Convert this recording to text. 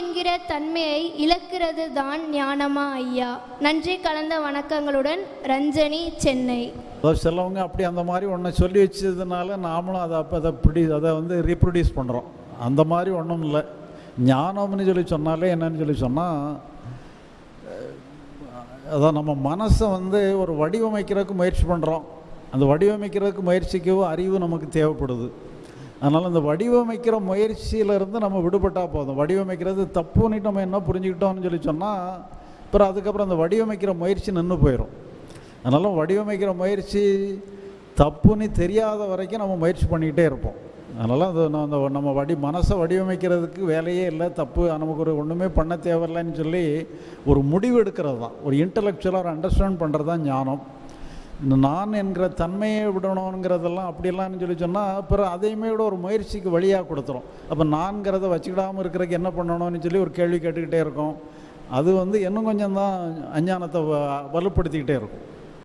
என்கிற தன்மையை இழக்கிறது தான் ஞானமா ஐயா? நன்றி கலந்த வணக்கங்களுடன் ரஞ்சனி சென்னை. சிலவங்க அப்படி அந்த மாதிரி ஒன்று சொல்லி வச்சதுனால நாமளும் அதை அப்போ அதை பிடி அதை வந்து ரீப்ரொடியூஸ் பண்ணுறோம் அந்த மாதிரி ஒன்றும் இல்லை. ஞானம்னு சொல்லி சொன்னாலே என்னன்னு சொல்லி சொன்னால் அதான் நம்ம மனசை வந்து ஒரு வடிவமைக்கிறதுக்கு முயற்சி பண்ணுறோம் அந்த வடிவமைக்கிறதுக்கு முயற்சிக்கவும் அறிவு நமக்கு தேவைப்படுது. அதனால் அந்த வடிவமைக்கிற முயற்சியிலேருந்து நம்ம விடுபட்டால் போதும். வடிவமைக்கிறது தப்புன்னுட்டு நம்ம என்ன புரிஞ்சுக்கிட்டோம்னு சொல்லி சொன்னால் அப்புறம் அதுக்கப்புறம் அந்த வடிவமைக்கிற முயற்சி நின்று போயிடும் அதனால் வடிவமைக்கிற முயற்சி தப்புன்னு தெரியாத வரைக்கும் நம்ம முயற்சி பண்ணிக்கிட்டே இருப்போம். அதனால் அது அந்த நம்ம வடி மனசை வடிவமைக்கிறதுக்கு வேலையே இல்லை தப்பு நமக்கு ஒரு ஒன்றுமே பண்ண தேவையில்லைன்னு சொல்லி ஒரு முடிவு எடுக்கிறது தான். ஒரு இன்டலெக்சுவலாக ஒரு அண்டர்ஸ்டாண்ட் பண்ணுறது தான் ஞானம். இந்த நான் என்கிற தன்மையை விடணுங்கிறதெல்லாம் அப்படிலாம் சொல்லி சொன்னால் அப்புறம் அதையுமே விட ஒரு முயற்சிக்கு வழியாக கொடுத்துரும். அப்போ நான்கிறத வச்சுக்கிடாமல் இருக்கிறதுக்கு என்ன பண்ணணும்னு சொல்லி ஒரு கேள்வி கேட்டுக்கிட்டே இருக்கும். அது வந்து இன்னும் கொஞ்சம் தான் அஞ்ஞானத்தை வ- வலுப்படுத்திக்கிட்டே இருக்கும்.